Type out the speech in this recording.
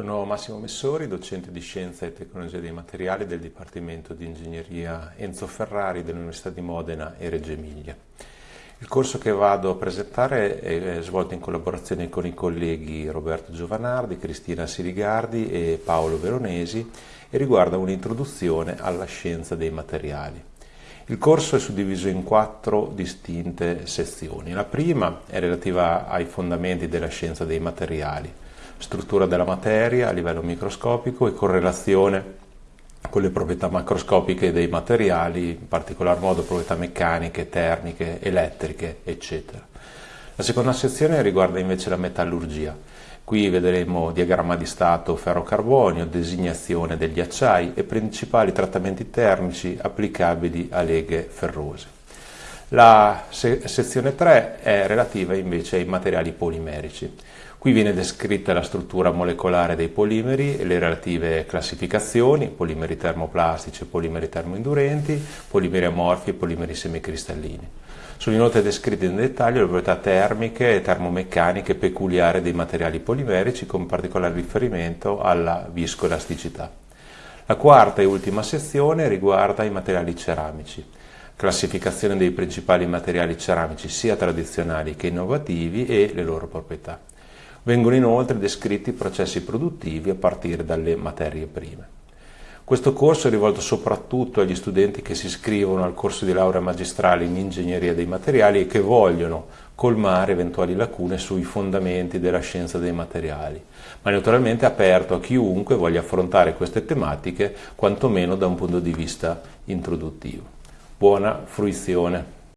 Sono Massimo Messori, docente di Scienza e Tecnologia dei Materiali del Dipartimento di Ingegneria Enzo Ferrari dell'Università di Modena e Reggio Emilia. Il corso che vado a presentare è svolto in collaborazione con i colleghi Roberto Giovanardi, Cristina Sirigardi e Paolo Veronesi e riguarda un'introduzione alla scienza dei materiali. Il corso è suddiviso in quattro distinte sezioni. La prima è relativa ai fondamenti della scienza dei materiali, struttura della materia a livello microscopico e correlazione con le proprietà macroscopiche dei materiali, in particolar modo proprietà meccaniche, termiche, elettriche, eccetera. La seconda sezione riguarda invece la metallurgia, Qui vedremo diagramma di stato ferro-carbonio, designazione degli acciai e principali trattamenti termici applicabili a leghe ferrose. La se sezione 3 è relativa invece ai materiali polimerici. Qui viene descritta la struttura molecolare dei polimeri e le relative classificazioni, polimeri termoplastici polimeri termoindurenti, polimeri amorfi e polimeri semicristallini. Sono inoltre descritte in dettaglio le proprietà termiche e termomeccaniche peculiari dei materiali polimerici con particolare riferimento alla viscoelasticità. La quarta e ultima sezione riguarda i materiali ceramici, classificazione dei principali materiali ceramici sia tradizionali che innovativi e le loro proprietà. Vengono inoltre descritti i processi produttivi a partire dalle materie prime. Questo corso è rivolto soprattutto agli studenti che si iscrivono al corso di laurea magistrale in ingegneria dei materiali e che vogliono colmare eventuali lacune sui fondamenti della scienza dei materiali, ma naturalmente aperto a chiunque voglia affrontare queste tematiche, quantomeno da un punto di vista introduttivo. Buona fruizione!